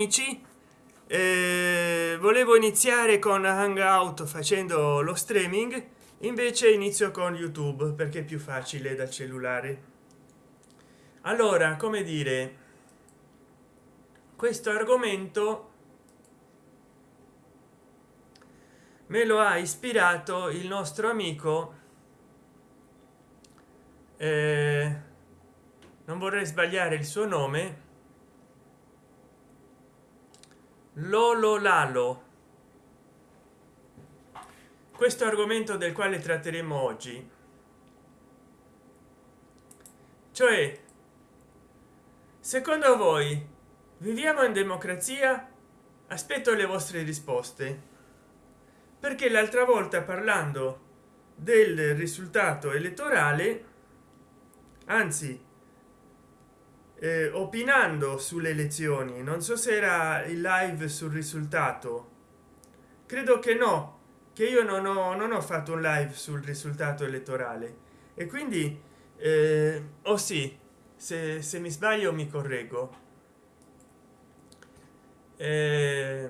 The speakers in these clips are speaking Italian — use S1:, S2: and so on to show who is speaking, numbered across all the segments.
S1: amici eh, volevo iniziare con hangout facendo lo streaming invece inizio con youtube perché è più facile dal cellulare. Allora come dire questo argomento me lo ha ispirato il nostro amico eh, non vorrei sbagliare il suo nome lolo lalo questo argomento del quale tratteremo oggi. Cioè secondo voi viviamo in democrazia? Aspetto le vostre risposte. Perché l'altra volta parlando del risultato elettorale anzi eh, opinando sulle elezioni non so se era il live sul risultato. Credo che no che io non ho non ho fatto un live sul risultato elettorale. E quindi eh, o oh sì se, se, mi sbaglio mi correggo. Eh,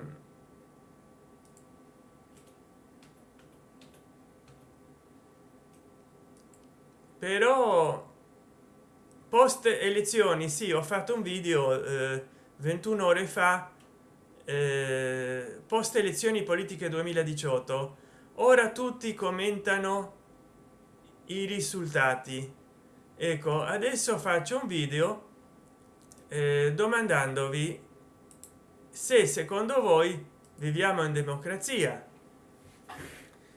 S1: però post elezioni sì ho fatto un video eh, 21 ore fa eh, post elezioni politiche 2018 ora tutti commentano i risultati. Ecco adesso faccio un video eh, domandandovi se secondo voi viviamo in democrazia.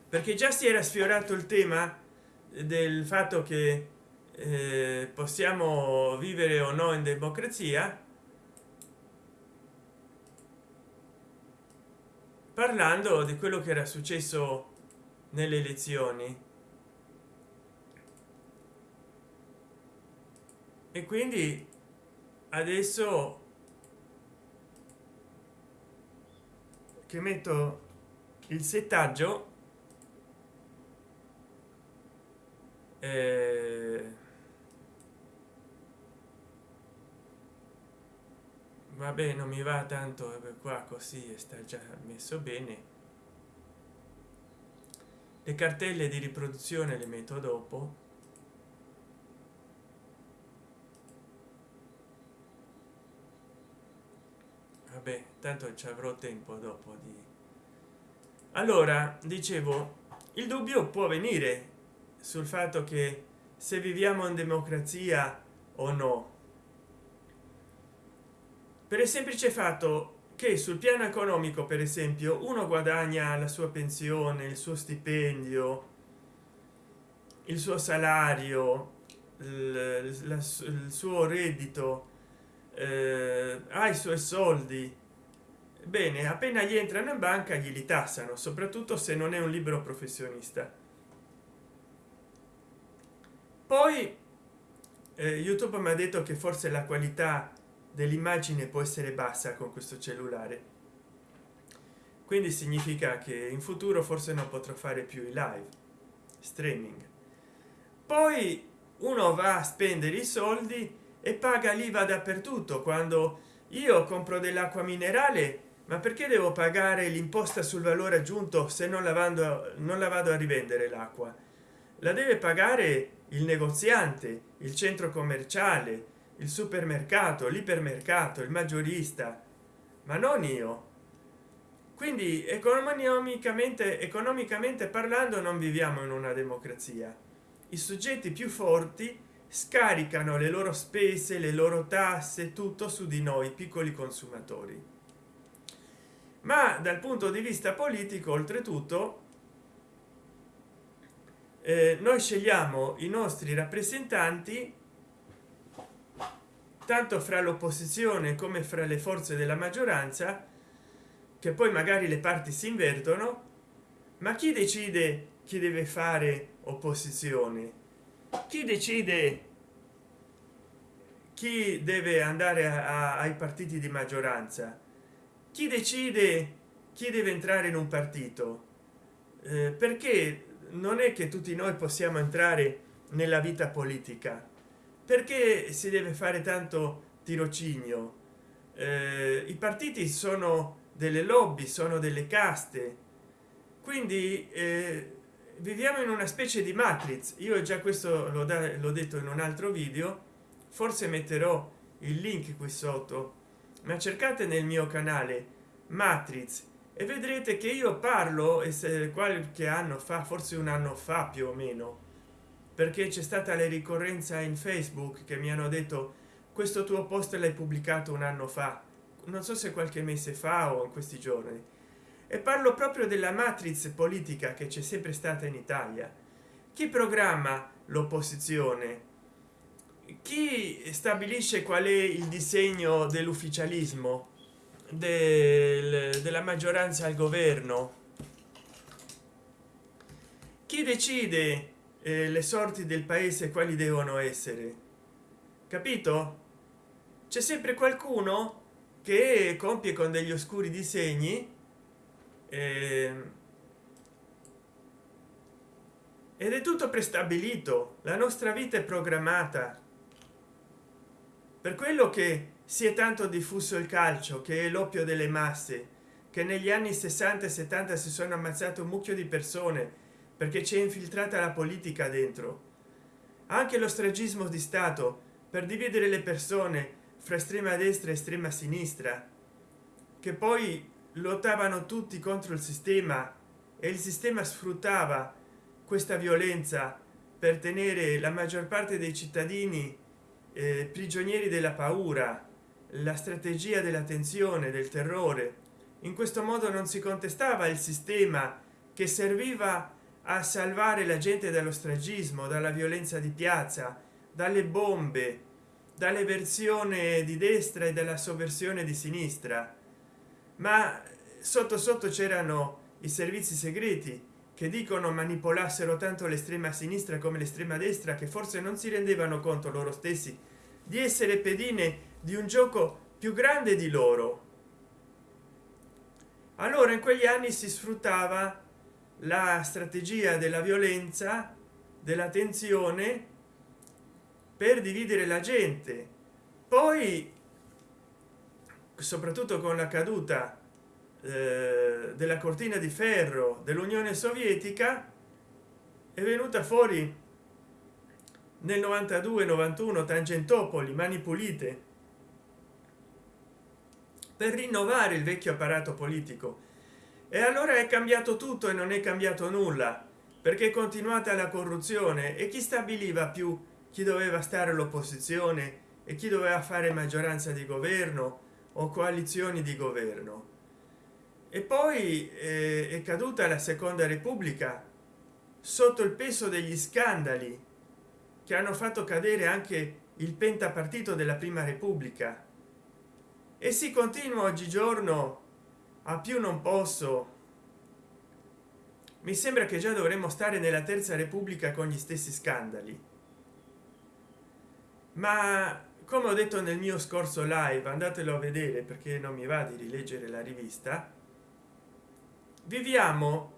S1: Perché già si era sfiorato il tema del fatto che eh, possiamo vivere o no in democrazia? Parlando di quello che era successo nelle elezioni. E quindi adesso che metto il settaggio eh, vabbè non mi va tanto qua così sta già messo bene. Le cartelle di riproduzione le metto dopo. Vabbè tanto ci avrò tempo dopo di allora dicevo il dubbio può venire sul fatto che se viviamo in democrazia o no per il semplice fatto che sul piano economico per esempio uno guadagna la sua pensione il suo stipendio il suo salario il, suo reddito eh, ha i suoi soldi. Bene appena gli entrano in banca gli li tassano soprattutto se non è un libero professionista. Poi eh, youtube mi ha detto che forse la qualità dell'immagine può essere bassa con questo cellulare. Quindi significa che in futuro forse non potrò fare più i live streaming. Poi uno va a spendere i soldi e paga l'iva dappertutto. Quando io compro dell'acqua minerale ma perché devo pagare l'imposta sul valore aggiunto se non lavando non la vado a rivendere l'acqua? La deve pagare il negoziante il centro commerciale il supermercato l'ipermercato il maggiorista. Ma non io. Quindi economicamente economicamente parlando non viviamo in una democrazia. I soggetti più forti scaricano le loro spese le loro tasse tutto su di noi piccoli consumatori. Ma dal punto di vista politico oltretutto eh, noi scegliamo i nostri rappresentanti tanto fra l'opposizione come fra le forze della maggioranza che poi magari le parti si invertono ma chi decide chi deve fare opposizione? Chi decide chi deve andare a, a, ai partiti di maggioranza? Chi decide chi deve entrare in un partito? Eh, perché non è che tutti noi possiamo entrare nella vita politica perché si deve fare tanto tirocinio? Eh, i partiti sono delle lobby sono delle caste. Quindi eh, viviamo in una specie di matrix. Io già questo l'ho detto in un altro video. Forse metterò il link qui sotto. Ma cercate nel mio canale matrix e vedrete che io parlo e se qualche anno fa forse un anno fa più o meno perché c'è stata la ricorrenza in facebook che mi hanno detto questo tuo post l'hai pubblicato un anno fa. Non so se qualche mese fa o in questi giorni. E parlo proprio della matriz politica che c'è sempre stata in italia. Chi programma l'opposizione? Chi stabilisce qual è il disegno dell'ufficialismo? Del, della maggioranza al governo? Chi decide eh, le sorti del paese quali devono essere? Capito? C'è sempre qualcuno che compie con degli oscuri disegni eh, ed è tutto prestabilito la nostra vita è programmata. Per quello che si è tanto diffuso il calcio che è l'oppio delle masse che negli anni 60 e 70 si sono ammazzate un mucchio di persone perché c'è infiltrata la politica dentro. Anche lo stragismo di stato per dividere le persone fra estrema destra e estrema sinistra che poi lottavano tutti contro il sistema e il sistema sfruttava questa violenza per tenere la maggior parte dei cittadini eh, prigionieri della paura la strategia della tensione del terrore. In questo modo non si contestava il sistema che serviva a salvare la gente dallo stragismo dalla violenza di piazza dalle bombe dalle di destra e della sovversione di sinistra. Ma sotto sotto c'erano i servizi segreti che dicono manipolassero tanto l'estrema sinistra come l'estrema destra che forse non si rendevano conto loro stessi di essere pedine di un gioco più grande di loro. Allora in quegli anni si sfruttava la strategia della violenza della tensione per dividere la gente. Poi soprattutto con la caduta eh, della cortina di ferro dell'unione sovietica è venuta fuori nel 92 91 tangentopoli mani pulite per rinnovare il vecchio apparato politico e allora è cambiato tutto e non è cambiato nulla perché è continuata la corruzione e chi stabiliva più? Chi doveva stare all'opposizione e chi doveva fare maggioranza di governo o coalizioni di governo? E poi eh, è caduta la seconda repubblica sotto il peso degli scandali che hanno fatto cadere anche il pentapartito della prima repubblica. E si continua oggigiorno a più non posso. Mi sembra che già dovremmo stare nella terza repubblica con gli stessi scandali. Ma come ho detto nel mio scorso live andatelo a vedere perché non mi va di rileggere la rivista. Viviamo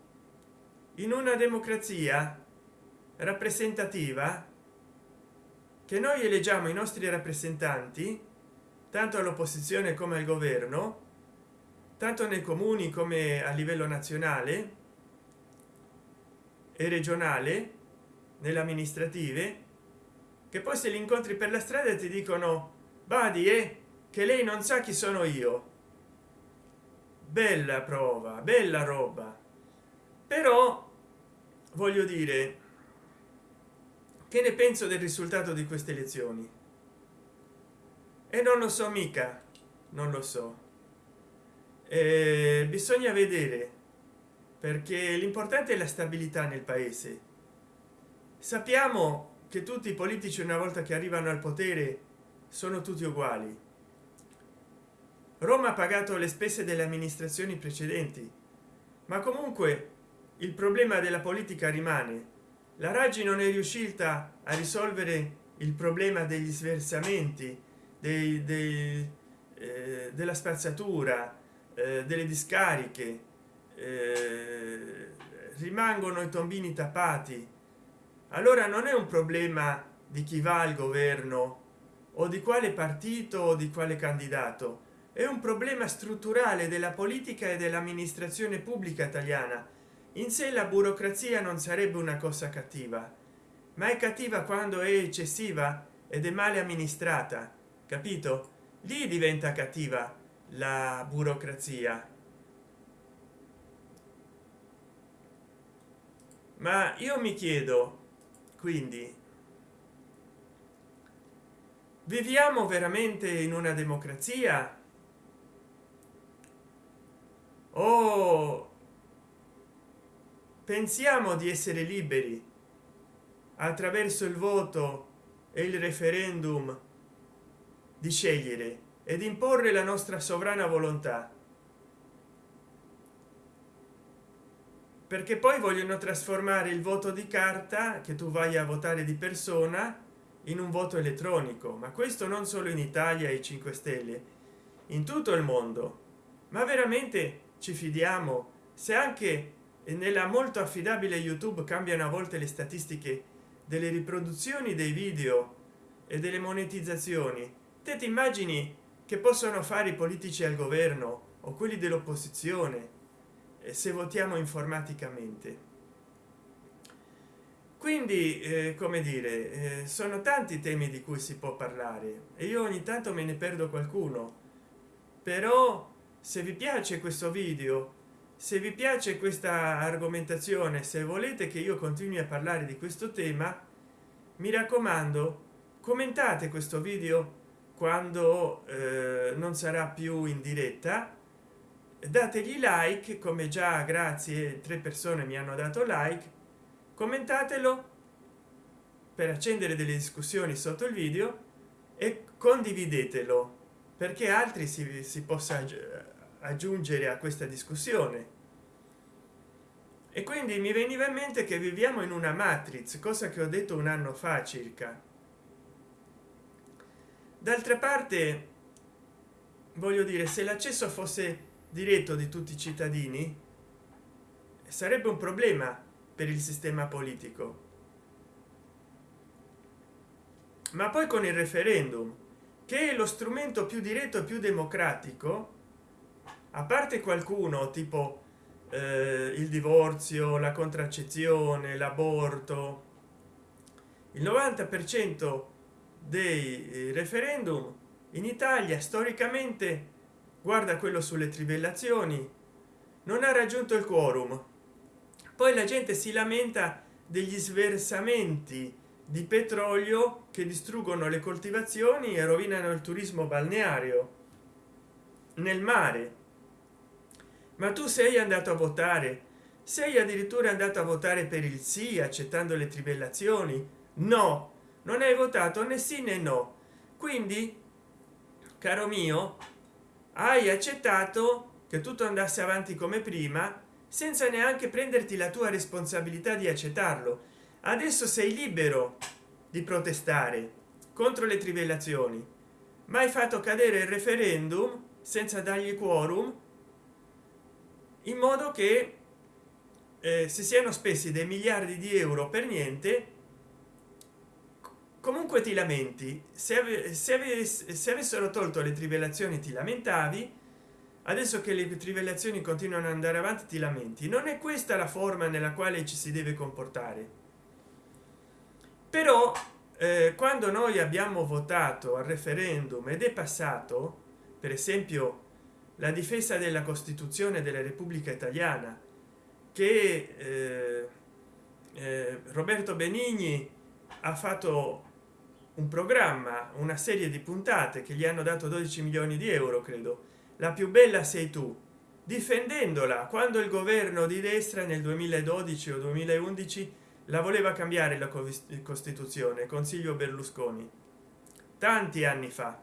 S1: in una democrazia rappresentativa che noi eleggiamo i nostri rappresentanti tanto all'opposizione come al governo tanto nei comuni come a livello nazionale e regionale nelle amministrative che poi se li incontri per la strada ti dicono badi eh, che lei non sa chi sono io. Bella prova bella roba. Però voglio dire che ne penso del risultato di queste elezioni? E non lo so mica non lo so eh, bisogna vedere perché l'importante è la stabilità nel paese. Sappiamo che tutti i politici una volta che arrivano al potere sono tutti uguali. Roma ha pagato le spese delle amministrazioni precedenti ma comunque il problema della politica rimane. La raggi non è riuscita a risolvere il problema degli sversamenti dei, dei, eh, della spazzatura eh, delle discariche eh, rimangono i tombini tappati. Allora non è un problema di chi va al governo o di quale partito o di quale candidato è un problema strutturale della politica e dell'amministrazione pubblica italiana. In sé la burocrazia non sarebbe una cosa cattiva ma è cattiva quando è eccessiva ed è male amministrata capito? Lì diventa cattiva la burocrazia. Ma io mi chiedo quindi viviamo veramente in una democrazia? O pensiamo di essere liberi attraverso il voto e il referendum di scegliere ed imporre la nostra sovrana volontà. Perché poi vogliono trasformare il voto di carta che tu vai a votare di persona in un voto elettronico. Ma questo non solo in italia e 5 stelle in tutto il mondo. Ma veramente ci fidiamo? Se anche nella molto affidabile youtube cambiano a volte le statistiche delle riproduzioni dei video e delle monetizzazioni te ti immagini che possono fare i politici al governo o quelli dell'opposizione se votiamo informaticamente. Quindi eh, come dire eh, sono tanti temi di cui si può parlare e io ogni tanto me ne perdo qualcuno. Però se vi piace questo video se vi piace questa argomentazione se volete che io continui a parlare di questo tema mi raccomando commentate questo video quando eh, non sarà più in diretta. Dategli like come già grazie tre persone mi hanno dato like. Commentatelo per accendere delle discussioni sotto il video e condividetelo perché altri si, si possa aggiungere a questa discussione. E quindi mi veniva in mente che viviamo in una matrix cosa che ho detto un anno fa circa d'altra parte voglio dire se l'accesso fosse diretto di tutti i cittadini sarebbe un problema per il sistema politico. Ma poi con il referendum che è lo strumento più diretto e più democratico a parte qualcuno tipo eh, il divorzio la contraccezione l'aborto il 90 per cento dei eh, referendum in italia storicamente guarda quello sulle trivellazioni non ha raggiunto il quorum. Poi la gente si lamenta degli sversamenti di petrolio che distruggono le coltivazioni e rovinano il turismo balneario nel mare. Ma tu sei andato a votare? Sei addirittura andato a votare per il sì accettando le trivellazioni? No non hai votato né sì né no. Quindi caro mio hai accettato che tutto andasse avanti come prima senza neanche prenderti la tua responsabilità di accettarlo. Adesso sei libero di protestare contro le trivellazioni. Ma hai fatto cadere il referendum senza dargli quorum in modo che eh, si siano spesi dei miliardi di euro per niente comunque ti lamenti. Se, ave, se, ave, se avessero tolto le trivellazioni ti lamentavi. Adesso che le trivellazioni continuano ad andare avanti ti lamenti. Non è questa la forma nella quale ci si deve comportare. Però eh, quando noi abbiamo votato al referendum ed è passato per esempio la difesa della costituzione della repubblica italiana che eh, eh, roberto benigni ha fatto un programma una serie di puntate che gli hanno dato 12 milioni di euro credo. La più bella sei tu difendendola. Quando il governo di destra nel 2012 o 2011 la voleva cambiare la costituzione consiglio berlusconi. Tanti anni fa.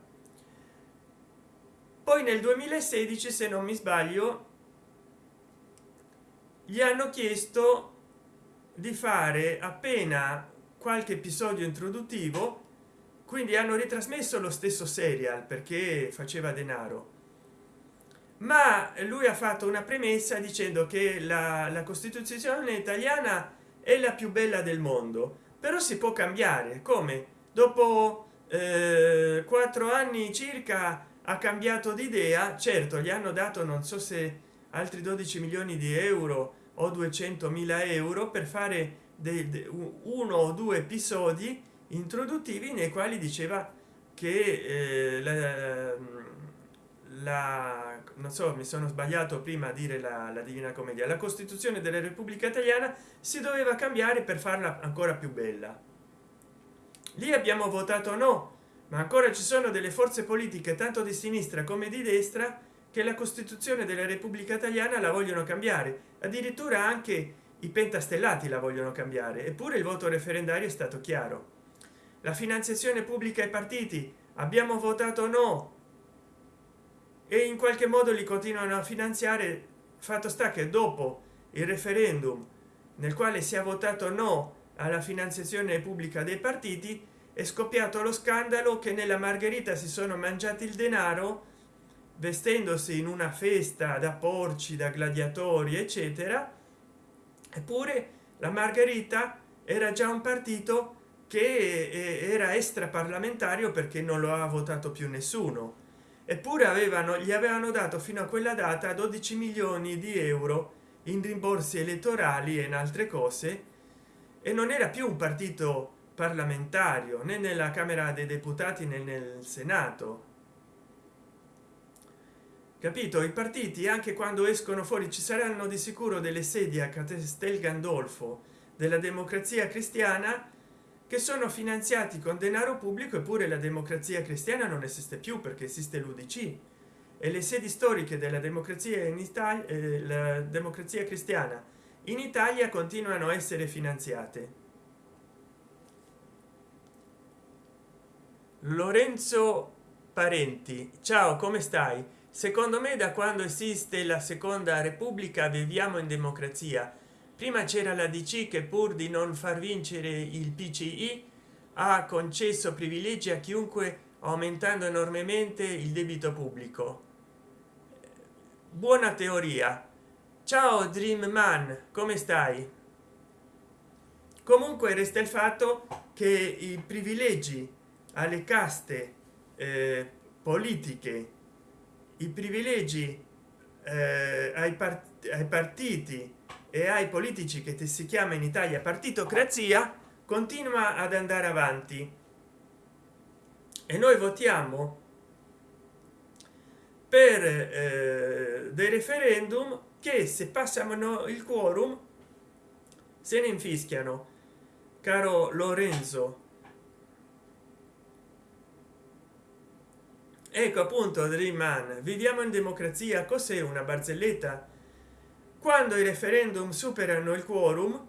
S1: Poi nel 2016 se non mi sbaglio gli hanno chiesto di fare appena qualche episodio introduttivo quindi hanno ritrasmesso lo stesso serial perché faceva denaro. Ma lui ha fatto una premessa dicendo che la, la costituzione italiana è la più bella del mondo però si può cambiare. Come? Dopo eh, quattro anni circa ha cambiato di idea certo gli hanno dato non so se altri 12 milioni di euro o 200 mila euro per fare de, uno o due episodi introduttivi nei quali diceva che eh, la, la, non so mi sono sbagliato prima a dire la, la divina commedia la costituzione della repubblica italiana si doveva cambiare per farla ancora più bella. Lì abbiamo votato no ma ancora ci sono delle forze politiche tanto di sinistra come di destra che la costituzione della repubblica italiana la vogliono cambiare. Addirittura anche i pentastellati la vogliono cambiare eppure il voto referendario è stato chiaro la finanziazione pubblica ai partiti. Abbiamo votato no. E in qualche modo li continuano a finanziare fatto sta che dopo il referendum nel quale si è votato no alla finanziazione pubblica dei partiti è scoppiato lo scandalo che nella margherita si sono mangiati il denaro vestendosi in una festa da porci da gladiatori eccetera. Eppure la margherita era già un partito che era extra parlamentario perché non lo ha votato più nessuno. Eppure avevano gli avevano dato fino a quella data 12 milioni di euro in rimborsi elettorali e in altre cose e non era più un partito parlamentario né nella camera dei deputati né nel senato. Capito? I partiti anche quando escono fuori ci saranno di sicuro delle sedie a castel gandolfo della democrazia cristiana che sono finanziati con denaro pubblico eppure la democrazia cristiana non esiste più perché esiste l'udc e le sedi storiche della democrazia in italia eh, la democrazia cristiana in italia continuano a essere finanziate. Lorenzo parenti ciao come stai? Secondo me da quando esiste la seconda repubblica viviamo in democrazia prima c'era la dc che pur di non far vincere il pci ha concesso privilegi a chiunque aumentando enormemente il debito pubblico. Buona teoria. Ciao dream man come stai? Comunque resta il fatto che i privilegi alle caste eh, politiche i privilegi eh, ai, part ai partiti e ai politici che si chiama in italia partitocrazia continua ad andare avanti. E noi votiamo per eh, dei referendum che se passano il quorum se ne infischiano. Caro lorenzo. Ecco appunto dream man viviamo in democrazia cos'è una barzelletta quando i referendum superano il quorum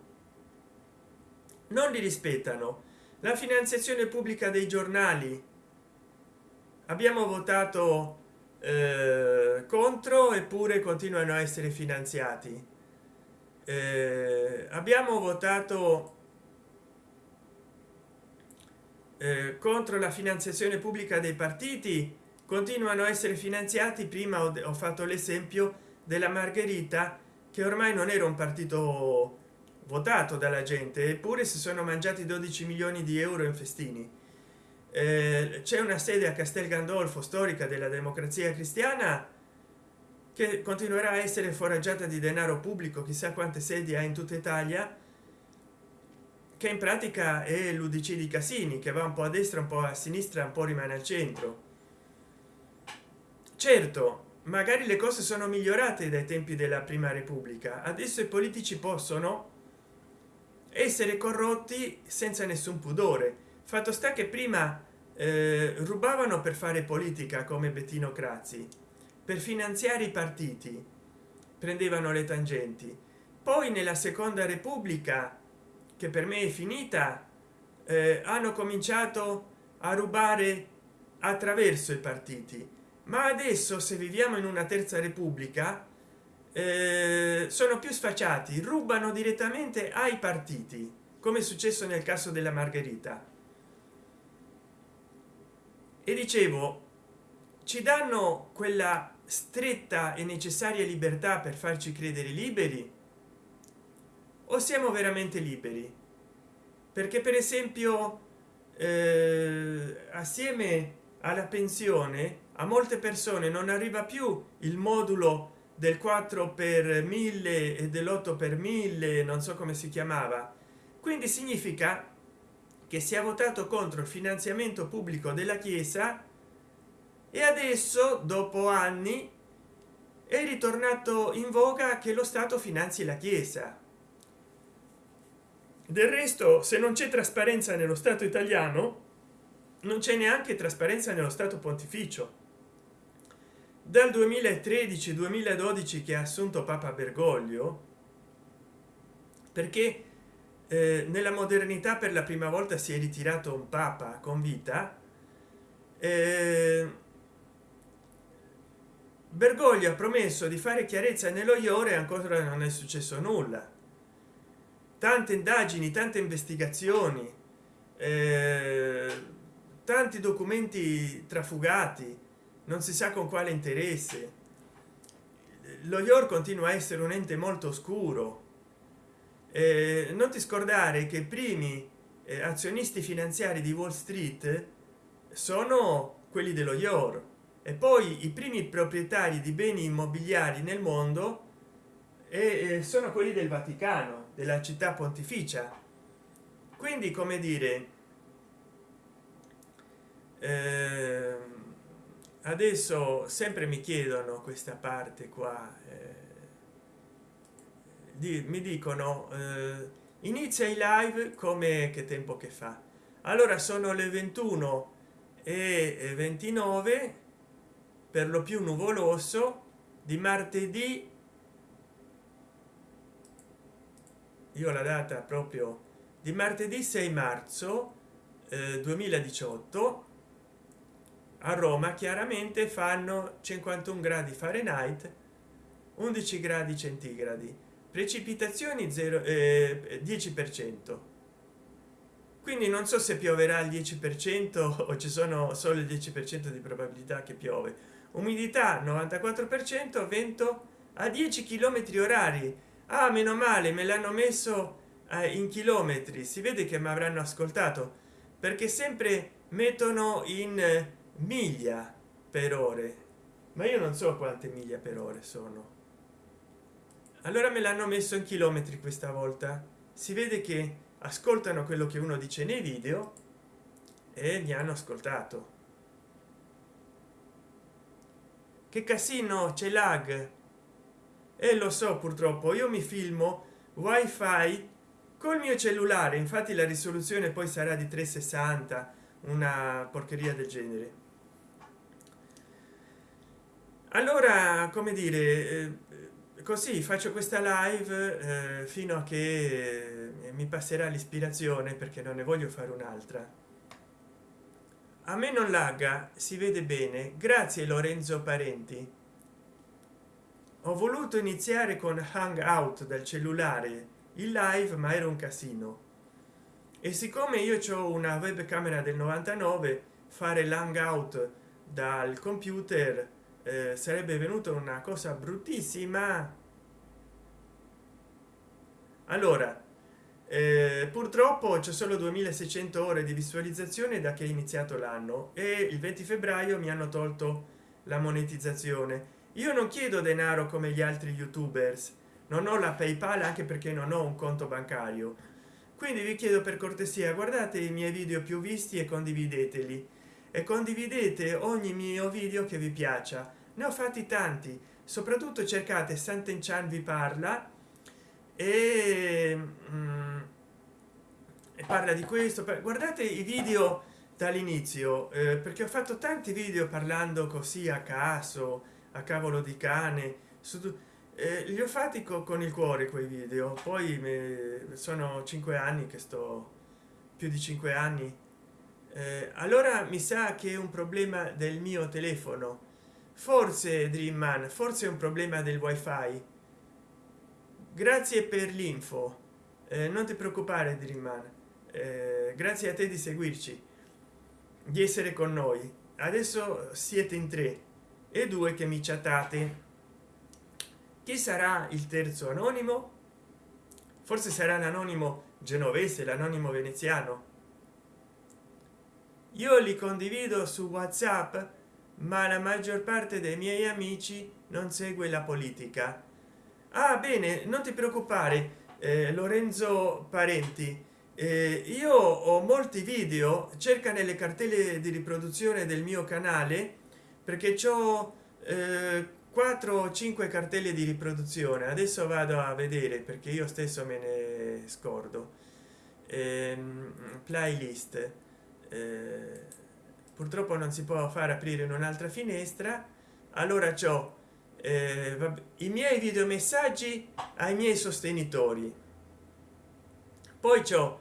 S1: non li rispettano. La finanziazione pubblica dei giornali. Abbiamo votato eh, contro eppure continuano a essere finanziati. Eh, abbiamo votato eh, contro la finanziazione pubblica dei partiti. Continuano a essere finanziati. Prima ho, ho fatto l'esempio della margherita che ormai non era un partito votato dalla gente eppure si sono mangiati 12 milioni di euro in festini. Eh, c'è una sede a castel gandolfo storica della democrazia cristiana che continuerà a essere foraggiata di denaro pubblico chissà quante sedi ha in tutta italia che in pratica è l'udc di casini che va un po a destra un po a sinistra un po rimane al centro. Certo magari le cose sono migliorate dai tempi della prima repubblica. Adesso i politici possono essere corrotti senza nessun pudore. Fatto sta che prima eh, rubavano per fare politica come bettino crazzi per finanziare i partiti prendevano le tangenti. Poi nella seconda repubblica che per me è finita eh, hanno cominciato a rubare attraverso i partiti ma adesso se viviamo in una terza repubblica eh, sono più sfacciati rubano direttamente ai partiti come è successo nel caso della margherita. E dicevo ci danno quella stretta e necessaria libertà per farci credere liberi? O siamo veramente liberi? Perché per esempio eh, assieme alla pensione a molte persone non arriva più il modulo del 4 per 1000 e dell'8 per 1000 non so come si chiamava. Quindi significa che si è votato contro il finanziamento pubblico della chiesa e adesso dopo anni è ritornato in voga che lo stato finanzi la chiesa. Del resto se non c'è trasparenza nello stato italiano non c'è neanche trasparenza nello stato pontificio dal 2013 2012 che ha assunto papa bergoglio perché eh, nella modernità per la prima volta si è ritirato un papa con vita eh, bergoglio ha promesso di fare chiarezza nello iore ancora non è successo nulla. Tante indagini tante investigazioni eh, tanti documenti trafugati non si sa con quale interesse. Lo york continua a essere un ente molto oscuro. Eh, non ti scordare che i primi eh, azionisti finanziari di wall street sono quelli dello york. E poi i primi proprietari di beni immobiliari nel mondo e sono quelli del vaticano della città pontificia. Quindi come dire eh, adesso sempre mi chiedono questa parte qua eh, di, mi dicono eh, inizia i live come che tempo che fa? Allora sono le 21 e 29 per lo più nuvoloso di martedì. Io la data proprio di martedì 6 marzo eh, 2018 a roma chiaramente fanno 51 gradi fahrenheit 11 gradi centigradi. Precipitazioni 0 eh, 10 per cento. Quindi non so se pioverà il 10 per cento o ci sono solo il 10 per cento di probabilità che piove. Umidità 94 per cento vento a 10 km orari. Ah meno male me l'hanno messo eh, in chilometri. Si vede che mi avranno ascoltato perché sempre mettono in miglia per ore. Ma io non so quante miglia per ore sono. Allora me l'hanno messo in chilometri questa volta. Si vede che ascoltano quello che uno dice nei video e mi hanno ascoltato. Che casino c'è lag. E lo so purtroppo io mi filmo wifi col mio cellulare. Infatti la risoluzione poi sarà di 360 una porcheria del genere allora come dire eh, così faccio questa live eh, fino a che eh, mi passerà l'ispirazione perché non ne voglio fare un'altra. A me non lagga si vede bene. Grazie lorenzo parenti. Ho voluto iniziare con hangout dal cellulare il live ma era un casino. E siccome io ho una webcamera del 99 fare l'hangout dal computer eh, sarebbe venuta una cosa bruttissima. Allora eh, purtroppo c'è solo 2600 ore di visualizzazione da che è iniziato l'anno e il 20 febbraio mi hanno tolto la monetizzazione. Io non chiedo denaro come gli altri youtubers. Non ho la paypal anche perché non ho un conto bancario. Quindi vi chiedo per cortesia guardate i miei video più visti e condivideteli e condividete ogni mio video che vi piaccia. Ne ho fatti tanti. Soprattutto cercate Sant'Enchan vi parla e, mm, parla di questo. Guardate i video dall'inizio eh, perché ho fatto tanti video parlando così a caso a cavolo di cane su eh, li ho fatti co con il cuore quei video. Poi me, sono cinque anni che sto più di cinque anni eh, allora mi sa che è un problema del mio telefono. Forse dreamman forse è un problema del wifi. Grazie per l'info. Eh, non ti preoccupare dreamman. Eh, grazie a te di seguirci di essere con noi. Adesso siete in tre e due che mi chattate. Chi sarà il terzo anonimo? Forse sarà l'anonimo genovese l'anonimo veneziano io li condivido su whatsapp ma la maggior parte dei miei amici non segue la politica. Ah bene non ti preoccupare eh, lorenzo parenti. Eh, io ho molti video cerca nelle cartelle di riproduzione del mio canale perché ciò eh, 4 o 5 cartelle di riproduzione. Adesso vado a vedere perché io stesso me ne scordo. Ehm, playlist eh, purtroppo non si può fare aprire un'altra finestra. Allora ciò eh, i miei video messaggi ai miei sostenitori. Poi ciò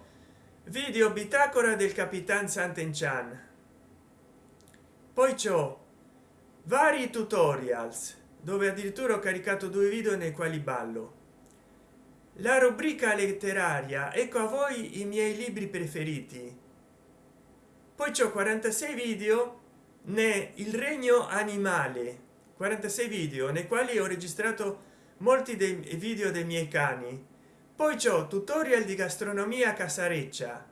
S1: video bitacora del capitan Sant'Enchan poi ciò vari tutorials dove addirittura ho caricato due video nei quali ballo. La rubrica letteraria ecco a voi i miei libri preferiti poi c'ho 46 video né il regno animale 46 video nei quali ho registrato molti dei video dei miei cani. Poi c'ho tutorial di gastronomia casareccia.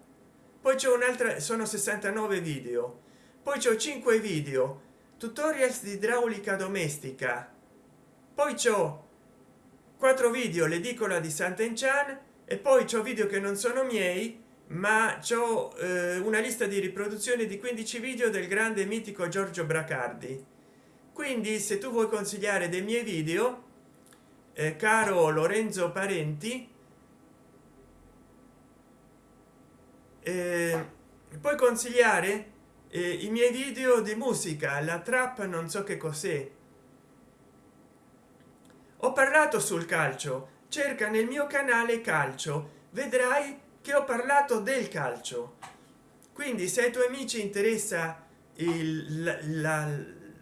S1: Poi c'è un'altra sono 69 video. Poi c'ho 5 video tutorials di idraulica domestica. Poi c'ho quattro video l'edicola di sant'enchan e poi c'ho video che non sono miei ma c'ho eh, una lista di riproduzione di 15 video del grande mitico giorgio bracardi. Quindi se tu vuoi consigliare dei miei video eh, caro lorenzo parenti eh, puoi consigliare eh, i miei video di musica la trap non so che cos'è. Ho parlato sul calcio. Cerca nel mio canale calcio. Vedrai che ho parlato del calcio. Quindi se ai tuoi amici interessa il, la, la,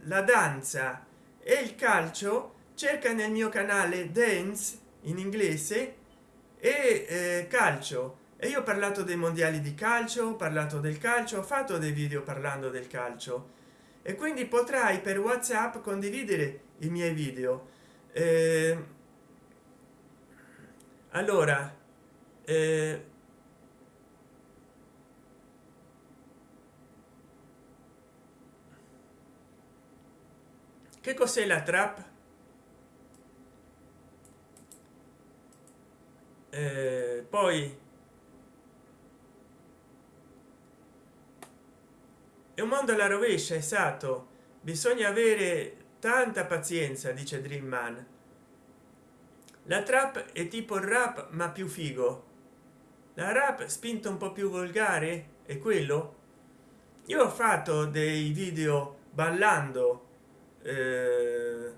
S1: la danza e il calcio cerca nel mio canale dance in inglese e eh, calcio. E io ho parlato dei mondiali di calcio ho parlato del calcio ho fatto dei video parlando del calcio. E quindi potrai per whatsapp condividere i miei video. Eh, allora eh, che cos'è la trap? Eh, poi è un mondo alla rovescia esatto. Bisogna avere tanta pazienza dice dream man. La trap è tipo il rap ma più figo. La rap spinto un po più volgare è quello? Io ho fatto dei video ballando eh,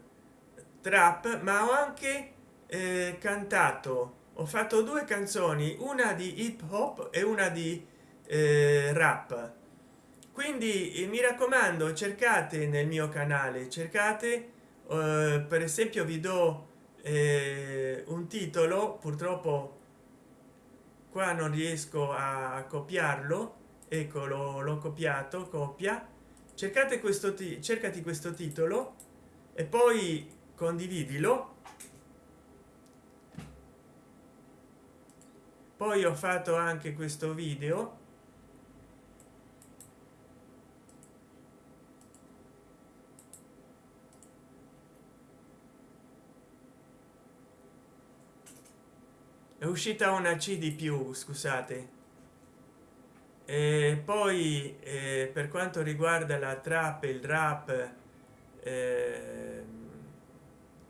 S1: trap ma ho anche eh, cantato. Ho fatto due canzoni una di hip hop e una di eh, rap. Quindi eh, mi raccomando cercate nel mio canale cercate eh, per esempio vi do eh, un titolo purtroppo qua non riesco a copiarlo ecco l'ho copiato copia cercate questo cercati questo titolo e poi condividilo. Poi ho fatto anche questo video. È uscita una c di più scusate e poi eh, per quanto riguarda la trap il rap eh,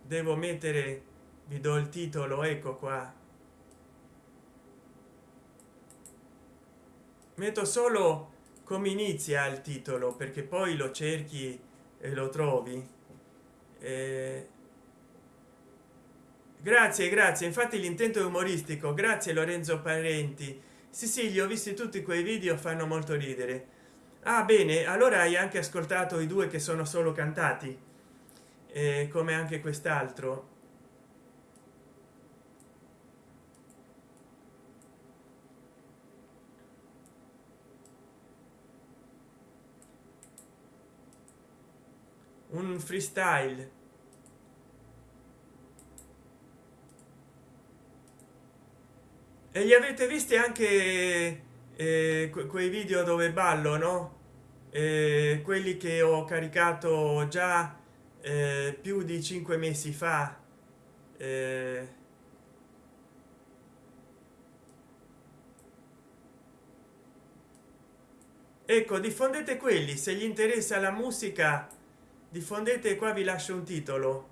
S1: devo mettere vi do il titolo ecco qua. Metto solo come inizia il titolo perché poi lo cerchi e lo trovi. Eh, grazie grazie. Infatti l'intento è umoristico. Grazie lorenzo parenti sì sì li ho visti tutti quei video fanno molto ridere. Ah bene allora hai anche ascoltato i due che sono solo cantati. Eh, come anche quest'altro. Un freestyle e li avete visti anche eh, que quei video dove ballo no? Eh, quelli che ho caricato già eh, più di cinque mesi fa eh, ecco diffondete quelli se gli interessa la musica diffondete qua vi lascio un titolo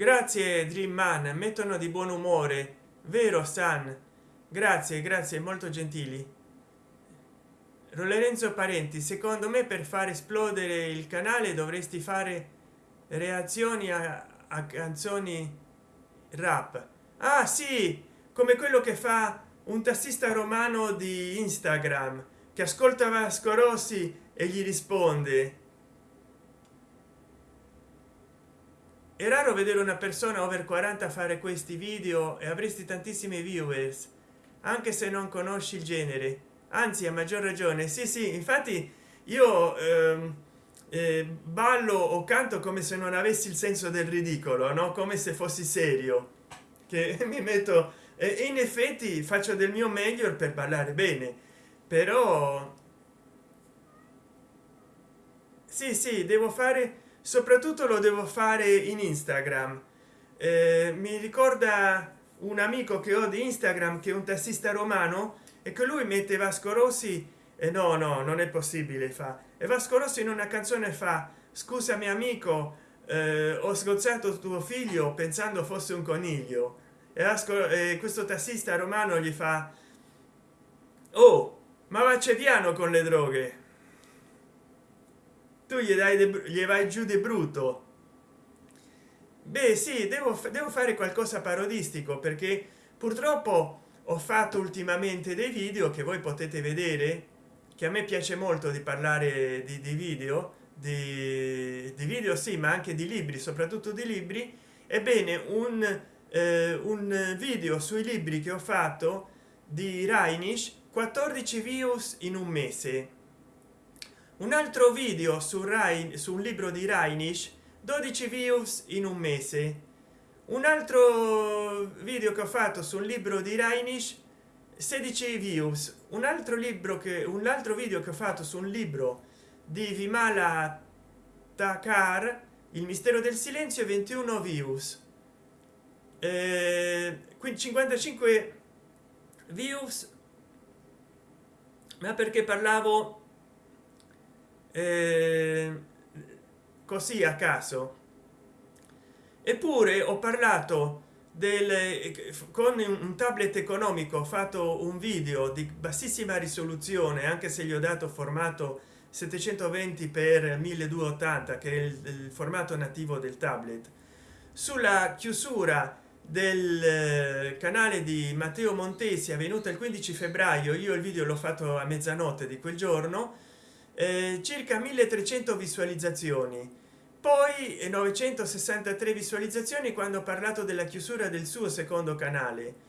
S1: grazie dream man mettono di buon umore. Vero san grazie grazie molto gentili. Lorenzo parenti secondo me per far esplodere il canale dovresti fare reazioni a, a canzoni rap. Ah sì come quello che fa un tassista romano di instagram che ascolta vasco rossi e gli risponde è raro vedere una persona over 40 fare questi video e avresti tantissimi viewers anche se non conosci il genere. Anzi a maggior ragione. Sì sì infatti io ehm, eh, ballo o canto come se non avessi il senso del ridicolo no? Come se fossi serio che mi metto e in effetti faccio del mio meglio per ballare bene. Però sì sì devo fare soprattutto lo devo fare in instagram. Eh, mi ricorda un amico che ho di instagram che è un tassista romano e che lui mette vasco rossi e no no non è possibile fa. E vasco rossi in una canzone fa scusami amico eh, ho sgozzato tuo figlio pensando fosse un coniglio e vasco eh, questo tassista romano gli fa oh ma va c'è piano con le droghe tu gli dai gli vai giù di brutto. Beh sì devo, devo fare qualcosa parodistico perché purtroppo ho fatto ultimamente dei video che voi potete vedere che a me piace molto di parlare di, di video di, di, video sì ma anche di libri soprattutto di libri. Ebbene un, eh, un video sui libri che ho fatto di Reinisch 14 views in un mese un altro video su rai su un libro di Reinisch 12 views in un mese. Un altro video che ho fatto sul libro di Reinisch 16 views. Un altro libro che un altro video che ho fatto su un libro di Vimala Takar il mistero del silenzio 21 views. Eh, 55 views. Ma perché parlavo eh, così a caso. Eppure ho parlato del con un tablet economico ho fatto un video di bassissima risoluzione anche se gli ho dato formato 720 per 1280 che è il, il formato nativo del tablet. Sulla chiusura del eh, canale di matteo montesi avvenuta il 15 febbraio io il video l'ho fatto a mezzanotte di quel giorno eh, circa 1300 visualizzazioni. Poi 963 visualizzazioni quando ho parlato della chiusura del suo secondo canale.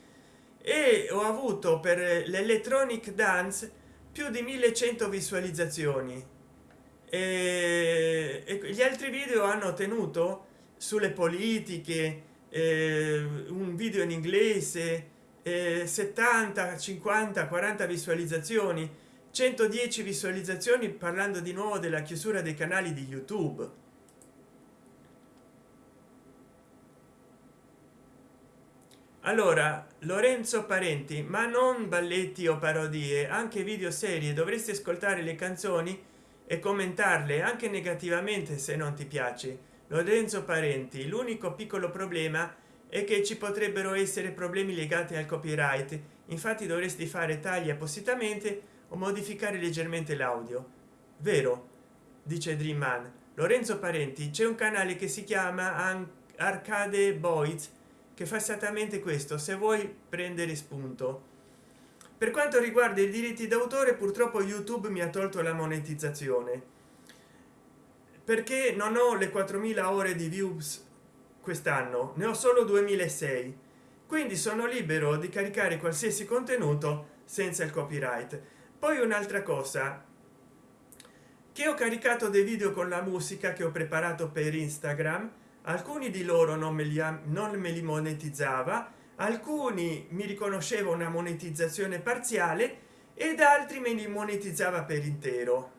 S1: E ho avuto per l'electronic dance più di 1100 visualizzazioni. E, e gli altri video hanno tenuto sulle politiche eh, un video in inglese eh, 70 50 40 visualizzazioni 110 visualizzazioni parlando di nuovo della chiusura dei canali di youtube. Allora lorenzo parenti ma non balletti o parodie anche video serie dovresti ascoltare le canzoni e commentarle anche negativamente se non ti piace. Lorenzo parenti l'unico piccolo problema è che ci potrebbero essere problemi legati al copyright. Infatti dovresti fare tagli appositamente o modificare leggermente l'audio. Vero dice dream man. Lorenzo parenti c'è un canale che si chiama arcade boys che fa esattamente questo se vuoi prendere spunto. Per quanto riguarda i diritti d'autore purtroppo youtube mi ha tolto la monetizzazione. Perché non ho le 4000 ore di views quest'anno ne ho solo 2006 quindi sono libero di caricare qualsiasi contenuto senza il copyright poi un'altra cosa. Che ho caricato dei video con la musica che ho preparato per instagram. Alcuni di loro non me li non me li monetizzava. Alcuni mi riconosceva una monetizzazione parziale ed altri me li monetizzava per intero.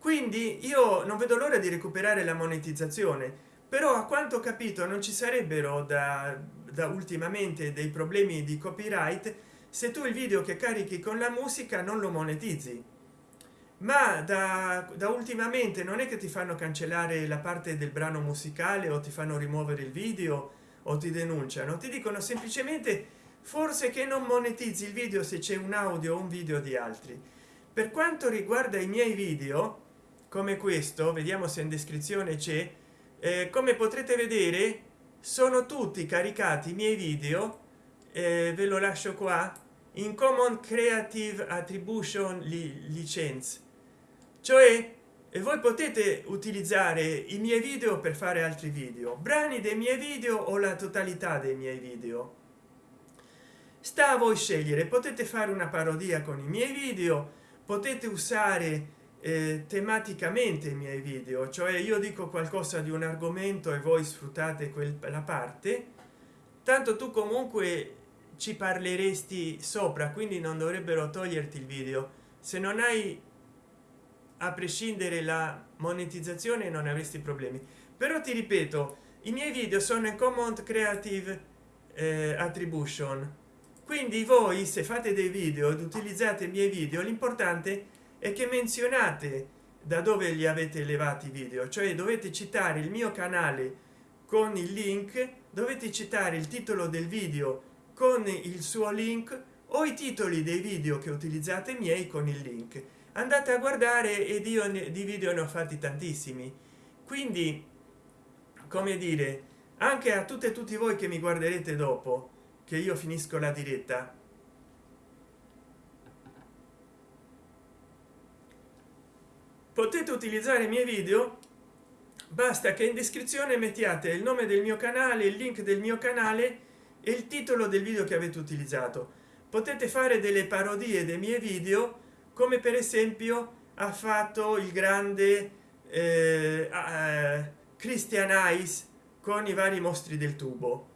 S1: Quindi io non vedo l'ora di recuperare la monetizzazione però a quanto ho capito non ci sarebbero da, da ultimamente dei problemi di copyright se tu il video che carichi con la musica non lo monetizzi. Ma da, da ultimamente non è che ti fanno cancellare la parte del brano musicale o ti fanno rimuovere il video o ti denunciano. Ti dicono semplicemente forse che non monetizzi il video se c'è un audio o un video di altri. Per quanto riguarda i miei video come questo vediamo se in descrizione c'è eh, come potrete vedere sono tutti caricati i miei video eh, ve lo lascio qua. In common creative attribution li, license. Cioè e voi potete utilizzare i miei video per fare altri video. Brani dei miei video o la totalità dei miei video. Sta a voi scegliere. Potete fare una parodia con i miei video potete usare eh, tematicamente i miei video cioè io dico qualcosa di un argomento e voi sfruttate quella parte. Tanto tu comunque ci parleresti sopra quindi non dovrebbero toglierti il video. Se non hai a prescindere la monetizzazione non avresti problemi. Però ti ripeto i miei video sono in common creative eh, attribution. Quindi voi se fate dei video ed utilizzate i miei video l'importante è che menzionate da dove li avete elevati video. Cioè dovete citare il mio canale con il link dovete citare il titolo del video con il suo link o i titoli dei video che utilizzate miei con il link. Andate a guardare ed io di video ne ho fatti tantissimi. Quindi come dire anche a tutte e tutti voi che mi guarderete dopo che io finisco la diretta. Potete utilizzare i miei video? Basta che in descrizione mettiate il nome del mio canale il link del mio canale il titolo del video che avete utilizzato. Potete fare delle parodie dei miei video come per esempio ha fatto il grande eh, eh, christian ice con i vari mostri del tubo.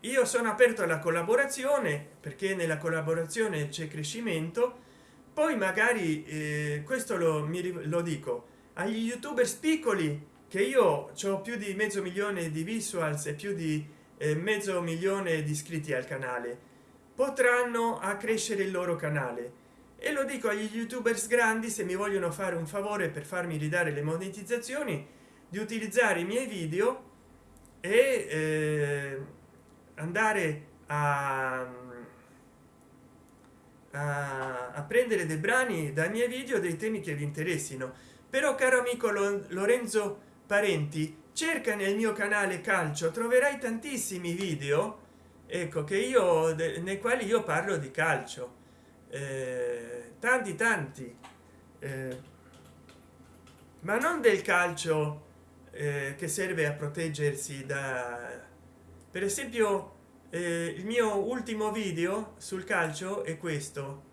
S1: Io sono aperto alla collaborazione perché nella collaborazione c'è crescimento. Poi magari eh, questo lo, mi, lo dico agli youtuber piccoli che io ho più di mezzo milione di visuals e più di mezzo milione di iscritti al canale. Potranno accrescere il loro canale. E lo dico agli youtubers grandi se mi vogliono fare un favore per farmi ridare le monetizzazioni di utilizzare i miei video e eh, andare a, a, a, prendere dei brani dai miei video dei temi che vi interessino. Però caro amico lorenzo parenti cerca nel mio canale calcio troverai tantissimi video ecco che io nei quali io parlo di calcio. Eh, tanti tanti. Eh, ma non del calcio eh, che serve a proteggersi da per esempio eh, il mio ultimo video sul calcio è questo.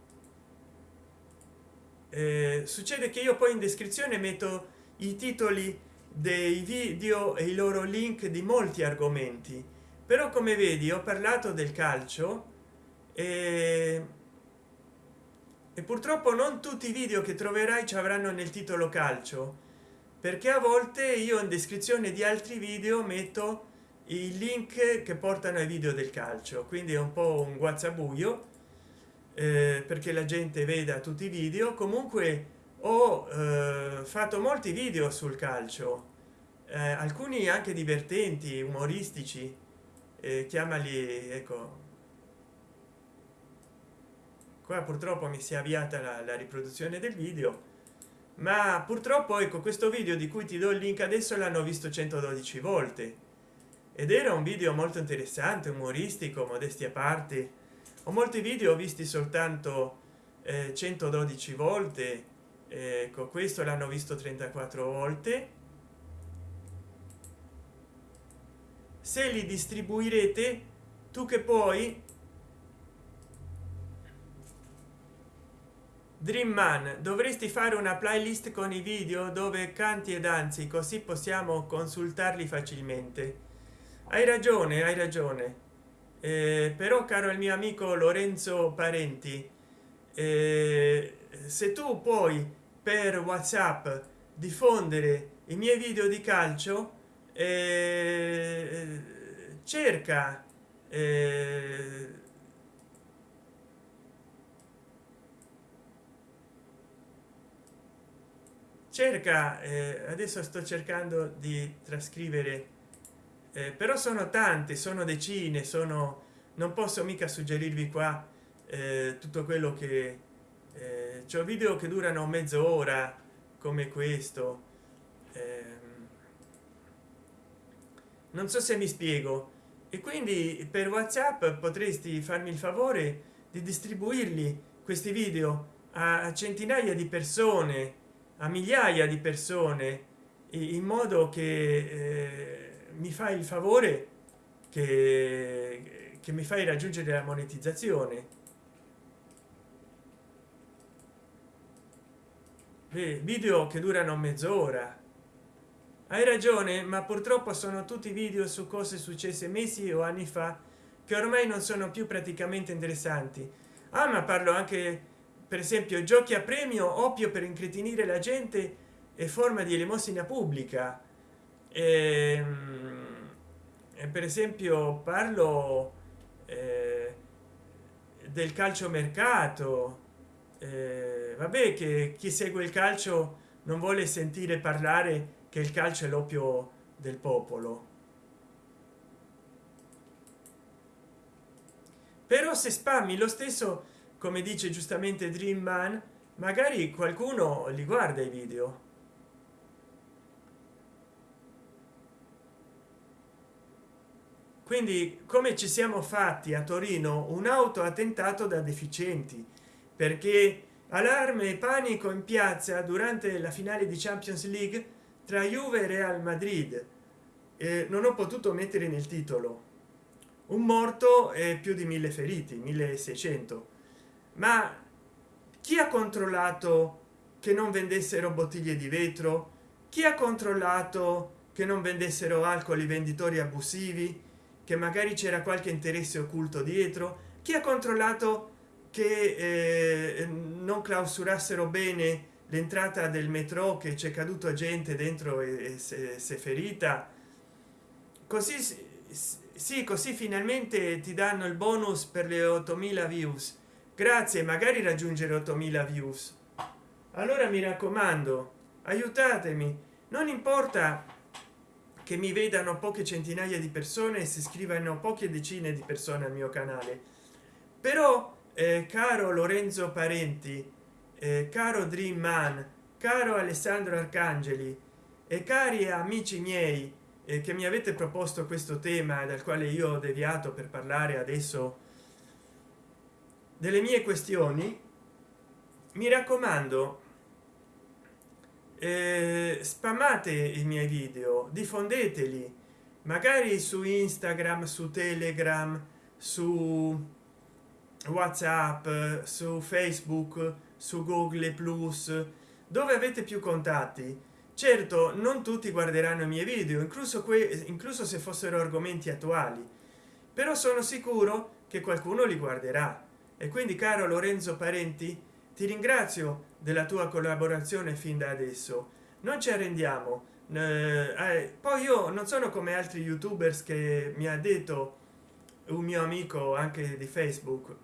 S1: Eh, succede che io poi in descrizione metto i titoli dei video e i loro link di molti argomenti. Però come vedi ho parlato del calcio e e purtroppo non tutti i video che troverai ci avranno nel titolo calcio perché a volte io in descrizione di altri video metto i link che portano ai video del calcio quindi è un po un guazzabuio eh, perché la gente veda tutti i video. Comunque ho eh, fatto molti video sul calcio eh, alcuni anche divertenti umoristici eh, chiamali ecco. Qua purtroppo mi si è avviata la, la riproduzione del video ma purtroppo ecco questo video di cui ti do il link adesso l'hanno visto 112 volte. Ed era un video molto interessante umoristico modesti a parte. Ho molti video visti soltanto eh, 112 volte ecco questo l'hanno visto 34 volte. Se li distribuirete tu che poi dream man dovresti fare una playlist con i video dove canti e danzi così possiamo consultarli facilmente. Hai ragione hai ragione. Eh, però caro il mio amico lorenzo parenti eh, se tu puoi per whatsapp diffondere i miei video di calcio eh, cerca eh, cerca eh, adesso sto cercando di trascrivere eh, però sono tante sono decine sono non posso mica suggerirvi qua eh, tutto quello che eh, c'è video che durano mezz'ora come questo. Ehm, non so se mi spiego. E quindi per whatsapp potresti farmi il favore di distribuirli questi video a centinaia di persone a migliaia di persone in modo che eh, mi fai il favore che, che mi fai raggiungere la monetizzazione video che durano mezz'ora. Hai ragione ma purtroppo sono tutti video su cose successe mesi o anni fa che ormai non sono più praticamente interessanti. Ah ma parlo anche per esempio giochi a premio oppio per incretinire la gente e forma di elemosina pubblica. E, ehm, e per esempio parlo eh, del calcio mercato eh, vabbè che chi segue il calcio non vuole sentire parlare che il calcio è l'oppio del popolo. Però se spammi lo stesso come dice giustamente dream man magari qualcuno li guarda i video. Quindi come ci siamo fatti a torino un auto attentato da deficienti perché allarme e panico in piazza durante la finale di champions league tra juve e real madrid. Eh, non ho potuto mettere nel titolo. Un morto e più di mille feriti 1600 ma chi ha controllato che non vendessero bottiglie di vetro? Chi ha controllato che non vendessero alcol i venditori abusivi? Che magari c'era qualche interesse occulto dietro? Chi ha controllato che eh, non clausurassero bene l'entrata del metro che c'è caduto gente dentro e, e se, se ferita. Così sì così finalmente ti danno il bonus per le 8000 views. Grazie magari raggiungere 8000 views. Allora mi raccomando aiutatemi. Non importa che mi vedano poche centinaia di persone e si iscrivano poche decine di persone al mio canale. Però eh, caro lorenzo parenti eh, caro dream man caro alessandro arcangeli e cari amici miei eh, che mi avete proposto questo tema dal quale io ho deviato per parlare adesso delle mie questioni mi raccomando eh, spammate i miei video diffondeteli magari su instagram su telegram su whatsapp su facebook su google plus dove avete più contatti? Certo non tutti guarderanno i miei video incluso que incluso se fossero argomenti attuali. Però sono sicuro che qualcuno li guarderà. E quindi caro lorenzo parenti ti ringrazio della tua collaborazione fin da adesso. Non ci arrendiamo. Eh, poi io non sono come altri youtubers che mi ha detto un mio amico anche di facebook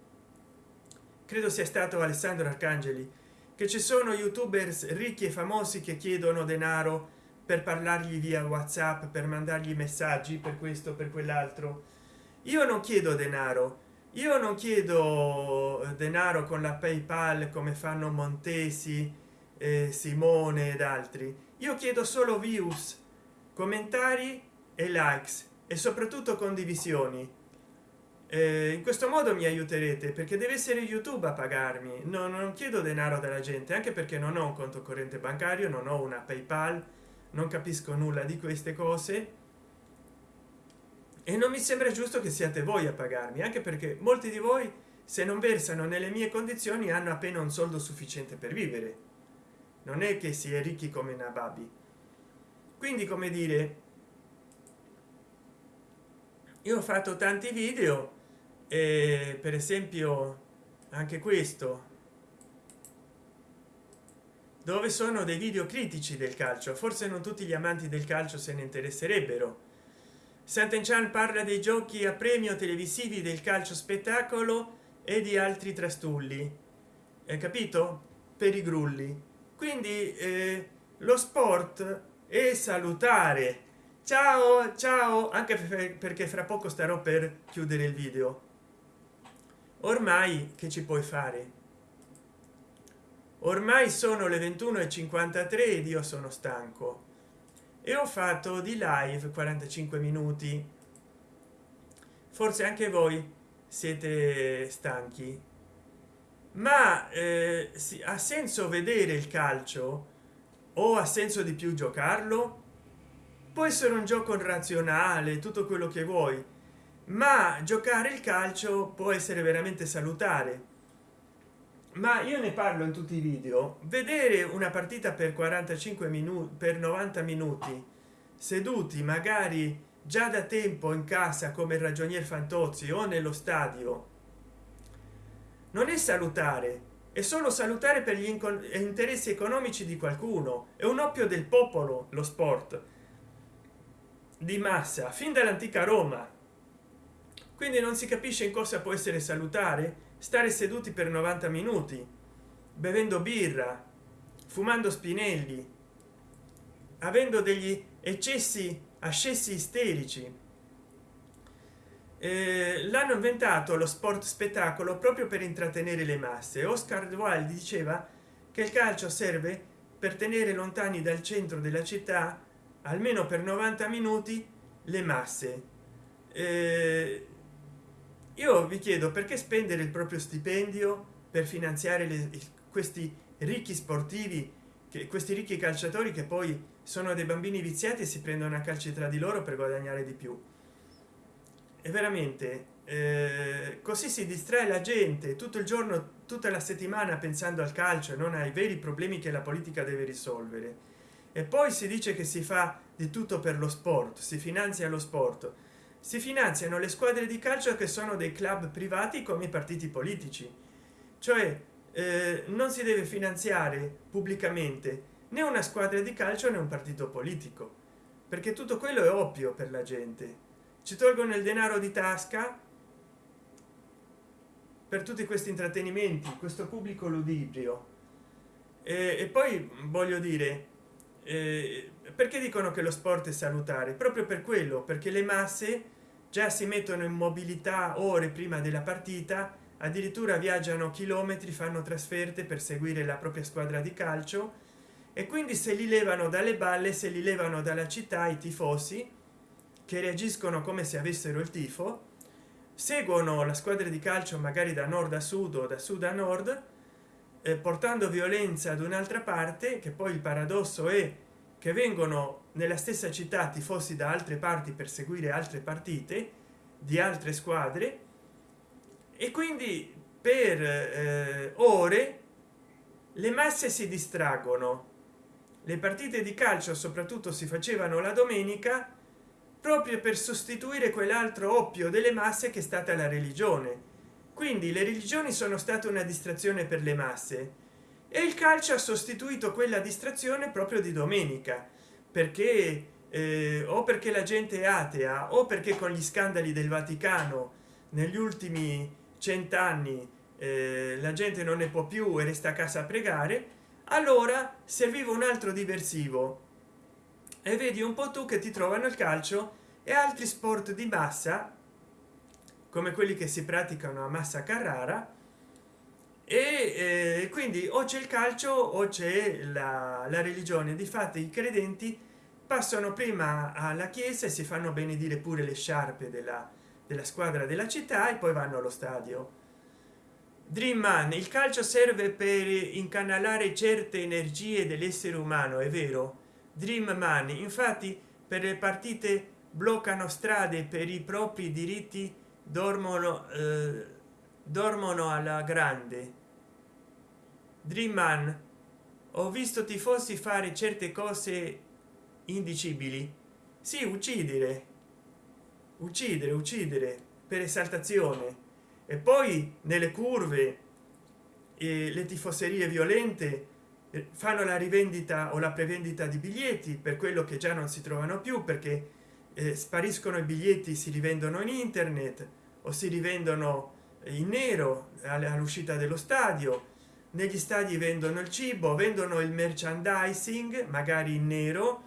S1: credo sia stato alessandro arcangeli che ci sono youtubers ricchi e famosi che chiedono denaro per parlargli via whatsapp per mandargli messaggi per questo per quell'altro. Io non chiedo denaro. Io non chiedo eh, denaro con la paypal come fanno montesi eh, simone ed altri. Io chiedo solo views commentari e likes e soprattutto condivisioni eh, in questo modo mi aiuterete perché deve essere youtube a pagarmi. No, non chiedo denaro dalla gente anche perché non ho un conto corrente bancario non ho una paypal non capisco nulla di queste cose. E non mi sembra giusto che siate voi a pagarmi anche perché molti di voi se non versano nelle mie condizioni hanno appena un soldo sufficiente per vivere. Non è che si è ricchi come nababi. Quindi come dire io ho fatto tanti video e per esempio anche questo. Dove sono dei video critici del calcio? Forse non tutti gli amanti del calcio se ne interesserebbero. Sant'Enchan parla dei giochi a premio televisivi del calcio spettacolo e di altri trastulli. Hai capito? Per i grulli. Quindi eh, lo sport è salutare. Ciao ciao. Anche perché fra poco starò per chiudere il video ormai che ci puoi fare? Ormai sono le 21 e 53 ed io sono stanco. E ho fatto di live 45 minuti. Forse anche voi siete stanchi. Ma eh, sì, ha senso vedere il calcio? O ha senso di più giocarlo? Può essere un gioco razionale tutto quello che vuoi ma giocare il calcio può essere veramente salutare. Ma io ne parlo in tutti i video. Vedere una partita per 45 minuti per 90 minuti seduti magari già da tempo in casa come il ragionier fantozzi o nello stadio non è salutare è solo salutare per gli interessi economici di qualcuno. È un oppio del popolo lo sport di massa fin dall'antica roma quindi non si capisce in cosa può essere salutare stare seduti per 90 minuti bevendo birra fumando spinelli avendo degli eccessi ascessi isterici. Eh, l'hanno inventato lo sport spettacolo proprio per intrattenere le masse. Oscar wilde diceva che il calcio serve per tenere lontani dal centro della città almeno per 90 minuti le masse. Eh, io vi chiedo perché spendere il proprio stipendio per finanziare le, questi ricchi sportivi che questi ricchi calciatori che poi sono dei bambini viziati e si prendono a calci tra di loro per guadagnare di più? E veramente eh, così si distrae la gente tutto il giorno tutta la settimana pensando al calcio e non ai veri problemi che la politica deve risolvere. E poi si dice che si fa di tutto per lo sport si finanzia lo sport si finanziano le squadre di calcio che sono dei club privati come i partiti politici. Cioè eh, non si deve finanziare pubblicamente né una squadra di calcio né un partito politico perché tutto quello è oppio per la gente. Ci tolgono il denaro di tasca per tutti questi intrattenimenti questo pubblico ludibrio. E, e poi voglio dire eh, perché dicono che lo sport è salutare? Proprio per quello perché le masse già si mettono in mobilità ore prima della partita addirittura viaggiano chilometri fanno trasferte per seguire la propria squadra di calcio e quindi se li levano dalle balle se li levano dalla città i tifosi che reagiscono come se avessero il tifo seguono la squadra di calcio magari da nord a sud o da sud a nord eh, portando violenza ad un'altra parte che poi il paradosso è che vengono nella stessa città tifosi da altre parti per seguire altre partite di altre squadre. E quindi per eh, ore le masse si distraggono. Le partite di calcio soprattutto si facevano la domenica proprio per sostituire quell'altro oppio delle masse che è stata la religione. Quindi le religioni sono state una distrazione per le masse e il calcio ha sostituito quella distrazione proprio di domenica perché eh, o perché la gente è atea o perché con gli scandali del vaticano negli ultimi cent'anni eh, la gente non ne può più e resta a casa a pregare allora serviva un altro diversivo. E vedi un po tu che ti trovano il calcio e altri sport di massa come quelli che si praticano a massa carrara e eh, quindi o c'è il calcio o c'è la, la religione. Di fatto i credenti passano prima alla chiesa e si fanno benedire pure le sciarpe della, della squadra della città e poi vanno allo stadio. Dream man il calcio serve per incanalare certe energie dell'essere umano è vero? Dream man infatti per le partite bloccano strade per i propri diritti dormono eh, dormono alla grande dream ho visto tifosi fare certe cose indicibili. Sì uccidere. Uccidere uccidere per esaltazione. E poi nelle curve e le tifoserie violente eh, fanno la rivendita o la prevendita di biglietti per quello che già non si trovano più perché eh, spariscono i biglietti si rivendono in internet o si rivendono in nero all'uscita dello stadio negli stadi vendono il cibo vendono il merchandising magari in nero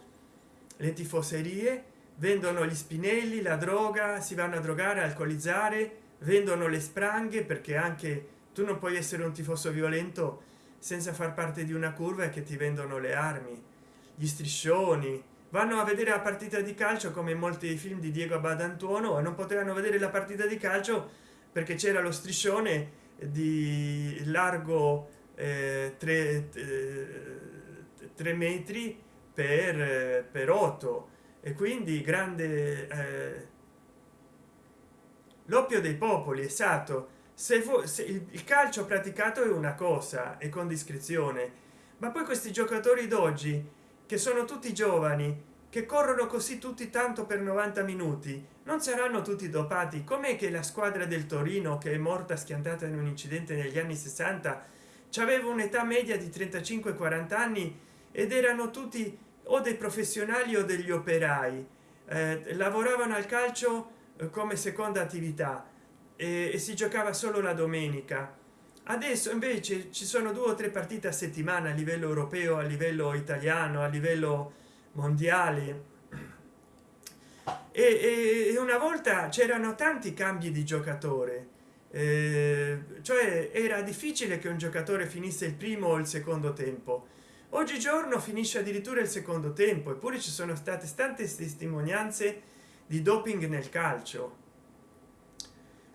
S1: le tifoserie vendono gli spinelli la droga si vanno a drogare alcolizzare vendono le spranghe perché anche tu non puoi essere un tifoso violento senza far parte di una curva e che ti vendono le armi gli striscioni. Vanno a vedere la partita di calcio come molti film di diego badantuono e non potevano vedere la partita di calcio perché c'era lo striscione di largo eh, 3, eh, metri per per 8 e quindi grande eh, l'oppio dei popoli esatto. Se, se il calcio praticato è una cosa e con discrezione. Ma poi questi giocatori d'oggi che sono tutti giovani che corrono così tutti tanto per 90 minuti. Non saranno tutti dopati. Com'è che la squadra del torino che è morta schiantata in un incidente negli anni 60 aveva un'età media di 35 40 anni ed erano tutti o dei professionali o degli operai. Eh, lavoravano al calcio eh, come seconda attività e, e si giocava solo la domenica. Adesso invece ci sono due o tre partite a settimana a livello europeo a livello italiano a livello mondiale e, e una volta c'erano tanti cambi di giocatore eh, cioè era difficile che un giocatore finisse il primo o il secondo tempo. Oggigiorno finisce addirittura il secondo tempo eppure ci sono state tante testimonianze di doping nel calcio.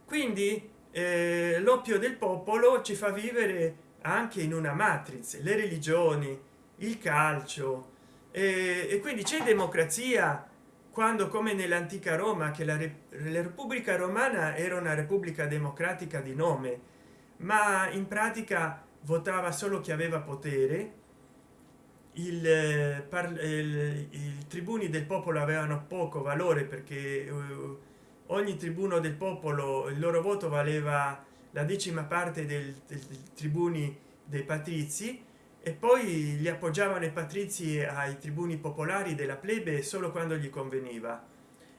S1: Quindi eh, l'oppio del popolo ci fa vivere anche in una matrice le religioni il calcio e quindi c'è democrazia quando come nell'antica roma che la, la repubblica romana era una repubblica democratica di nome ma in pratica votava solo chi aveva potere. Il, il, i tribuni del popolo avevano poco valore perché uh, ogni tribuno del popolo il loro voto valeva la decima parte del, del, del tribuni dei patrizi e poi gli appoggiavano i patrizi ai tribuni popolari della plebe solo quando gli conveniva.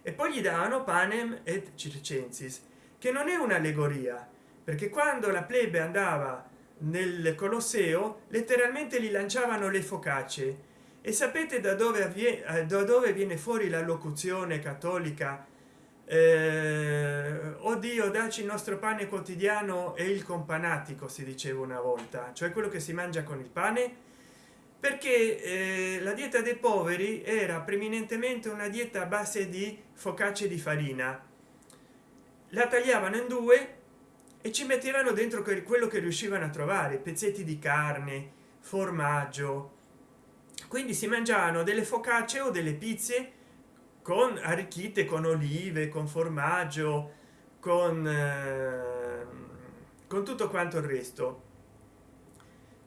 S1: E poi gli davano panem et circensis che non è un'allegoria perché quando la plebe andava nel colosseo letteralmente gli lanciavano le focacce. E sapete da dove avviene eh, da dove viene fuori la locuzione cattolica eh, oddio dacci il nostro pane quotidiano e il companatico si diceva una volta cioè quello che si mangia con il pane. Perché eh, la dieta dei poveri era preminentemente una dieta a base di focacce di farina. La tagliavano in due e ci mettevano dentro quello che riuscivano a trovare pezzetti di carne formaggio. Quindi si mangiavano delle focacce o delle pizze con arricchite con olive con formaggio con eh, con tutto quanto il resto.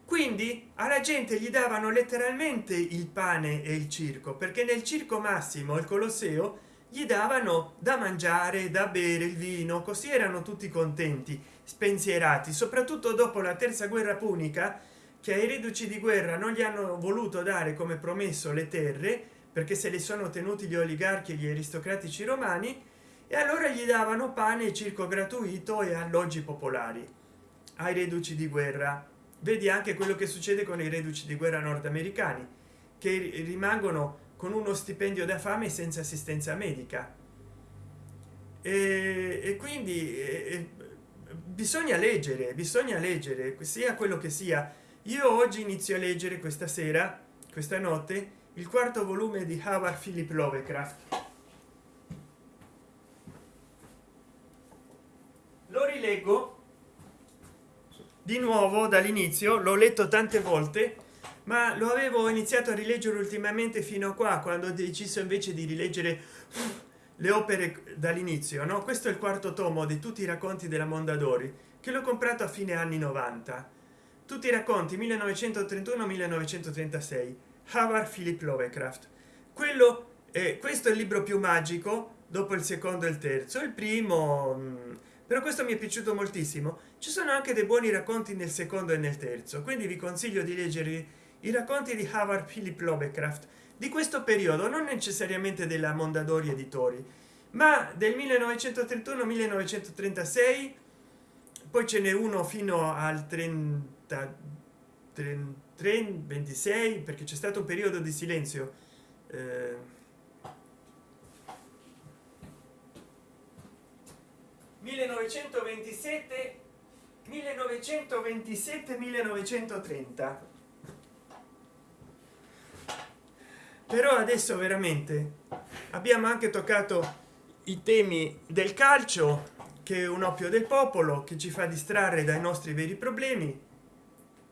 S1: Quindi alla gente gli davano letteralmente il pane e il circo perché nel circo massimo il colosseo gli davano da mangiare da bere il vino così erano tutti contenti spensierati. Soprattutto dopo la terza guerra punica che ai reduci di guerra non gli hanno voluto dare come promesso le terre perché se li sono tenuti gli oligarchi e gli aristocratici romani e allora gli davano pane e circo gratuito e alloggi popolari ai reduci di guerra. Vedi anche quello che succede con i reduci di guerra nordamericani che rimangono con uno stipendio da fame senza assistenza medica. E, e quindi e, bisogna leggere bisogna leggere sia quello che sia. Io oggi inizio a leggere questa sera questa notte il quarto volume di howard philip lovecraft. Lo rileggo. Di nuovo dall'inizio l'ho letto tante volte ma lo avevo iniziato a rileggere ultimamente fino a qua quando ho deciso invece di rileggere le opere dall'inizio no? Questo è il quarto tomo di tutti i racconti della mondadori che l'ho comprato a fine anni 90 tutti i racconti 1931 1936 howard philip lovecraft. Quello è questo è il libro più magico dopo il secondo e il terzo. Il primo mm, però questo mi è piaciuto moltissimo. Ci sono anche dei buoni racconti nel secondo e nel terzo quindi vi consiglio di leggere i racconti di howard philip lovecraft. Di questo periodo non necessariamente della mondadori editori ma del 1931 1936 poi ce n'è uno fino al 30 30 26 perché c'è stato un periodo di silenzio. Eh, 1927 1927 1930 però adesso veramente abbiamo anche toccato i temi del calcio che è un oppio del popolo che ci fa distrarre dai nostri veri problemi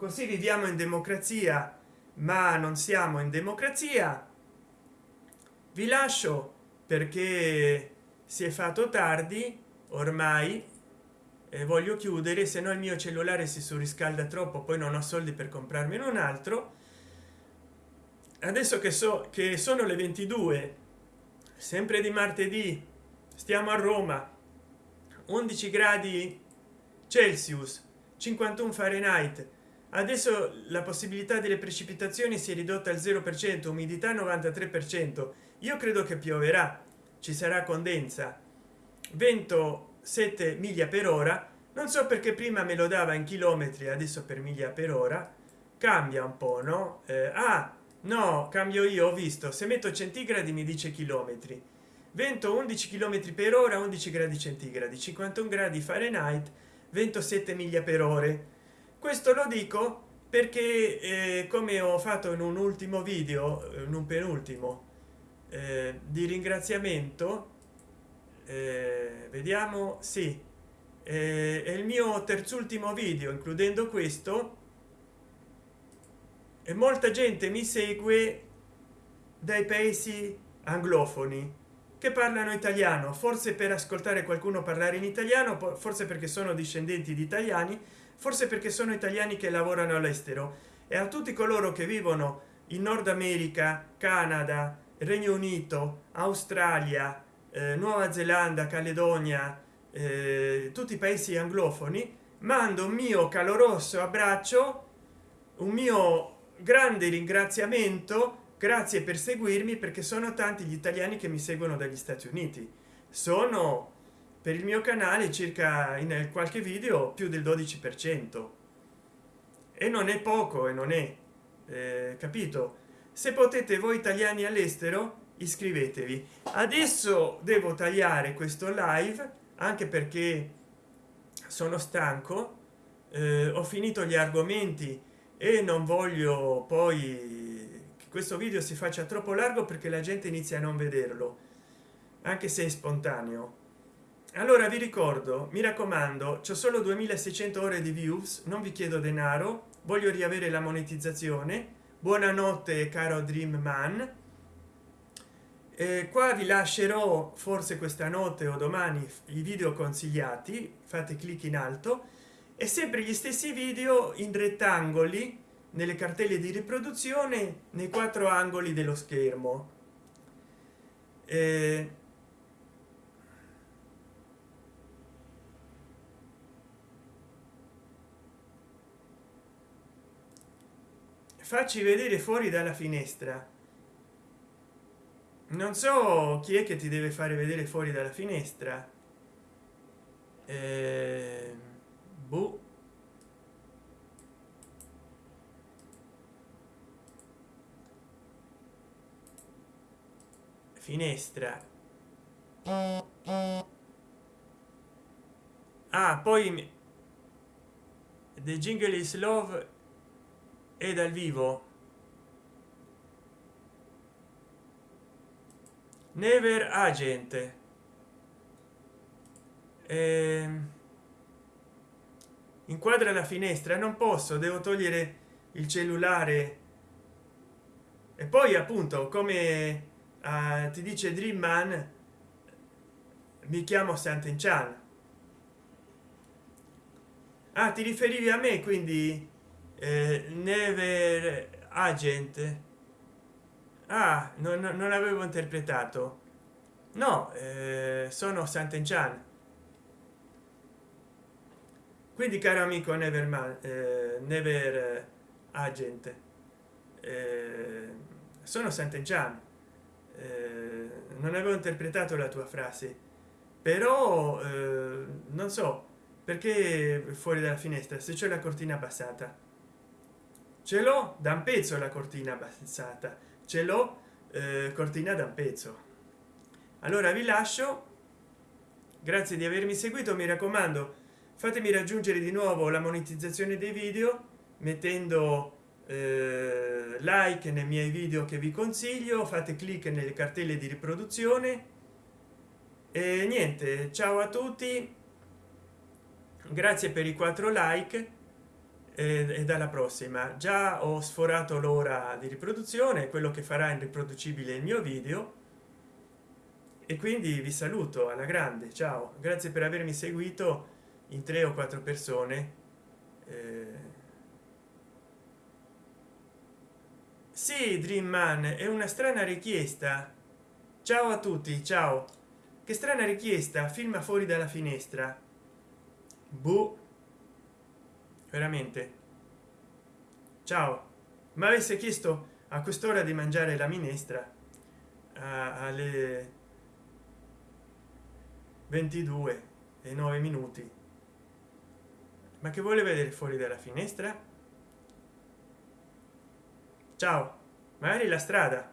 S1: così viviamo in democrazia ma non siamo in democrazia. Vi lascio perché si è fatto tardi ormai eh, voglio chiudere se no il mio cellulare si surriscalda troppo poi non ho soldi per comprarmene un altro. Adesso che so che sono le 22 sempre di martedì stiamo a roma 11 gradi celsius 51 fahrenheit adesso la possibilità delle precipitazioni si è ridotta al 0 per cento umidità 93 per cento. Io credo che pioverà ci sarà condensa. Vento 7 miglia per ora. Non so perché prima me lo dava in chilometri adesso per miglia per ora. Cambia un po no? Eh, ah no cambio io ho visto. Se metto centigradi mi dice chilometri. Vento 11 km per ora 11 gradi centigradi. 51 gradi fahrenheit vento 7 miglia per ore questo lo dico perché eh, come ho fatto in un ultimo video in un penultimo eh, di ringraziamento eh, vediamo sì eh, è il mio terzultimo video includendo questo. E molta gente mi segue dai paesi anglofoni che parlano italiano. Forse per ascoltare qualcuno parlare in italiano forse perché sono discendenti di italiani forse perché sono italiani che lavorano all'estero. E a tutti coloro che vivono in nord america canada regno unito australia eh, nuova zelanda caledonia eh, tutti i paesi anglofoni mando un mio caloroso abbraccio un mio grande ringraziamento grazie per seguirmi perché sono tanti gli italiani che mi seguono dagli stati uniti. Sono per il mio canale circa in qualche video più del 12 per cento. E non è poco e non è eh, capito? Se potete voi italiani all'estero iscrivetevi. Adesso devo tagliare questo live anche perché sono stanco eh, ho finito gli argomenti e non voglio poi che questo video si faccia troppo largo perché la gente inizia a non vederlo anche se è spontaneo allora vi ricordo mi raccomando c'è solo 2600 ore di views non vi chiedo denaro voglio riavere la monetizzazione. Buonanotte caro dream man eh, qua vi lascerò forse questa notte o domani i video consigliati fate clic in alto. E sempre gli stessi video in rettangoli nelle cartelle di riproduzione nei quattro angoli dello schermo. Eh, facci vedere fuori dalla finestra. Non so chi è che ti deve fare vedere fuori dalla finestra. Eh, boh. finestra. Ah poi the jingle is love è dal vivo? Never agent. Eh, inquadra la finestra non posso devo togliere il cellulare. E poi appunto come uh, ti dice dream man mi chiamo Sant'Enchan ah ti riferivi a me quindi eh, never agent. Ah non, non avevo interpretato. No eh, sono sant'enchan quindi caro amico neverman eh, never agent eh, sono sant'enchan eh, non avevo interpretato la tua frase. Però eh, non so perché fuori dalla finestra se c'è la cortina passata ce l'ho da un pezzo la cortina passata ce l'ho eh, cortina da un pezzo. Allora vi lascio. Grazie di avermi seguito mi raccomando fatemi raggiungere di nuovo la monetizzazione dei video mettendo eh, like nei miei video che vi consiglio fate clic nelle cartelle di riproduzione. E niente ciao a tutti. Grazie per i quattro like e dalla prossima. Già ho sforato l'ora di riproduzione quello che farà in riproducibile il mio video. E quindi vi saluto alla grande ciao. Grazie per avermi seguito in tre o quattro persone. Eh... sì dream man è una strana richiesta. Ciao a tutti ciao. Che strana richiesta filma fuori dalla finestra. Boh veramente. Ciao. Ma avesse chiesto a quest'ora di mangiare la minestra alle 22 e 9 minuti. Ma che vuole vedere fuori dalla finestra? Ciao. Magari la strada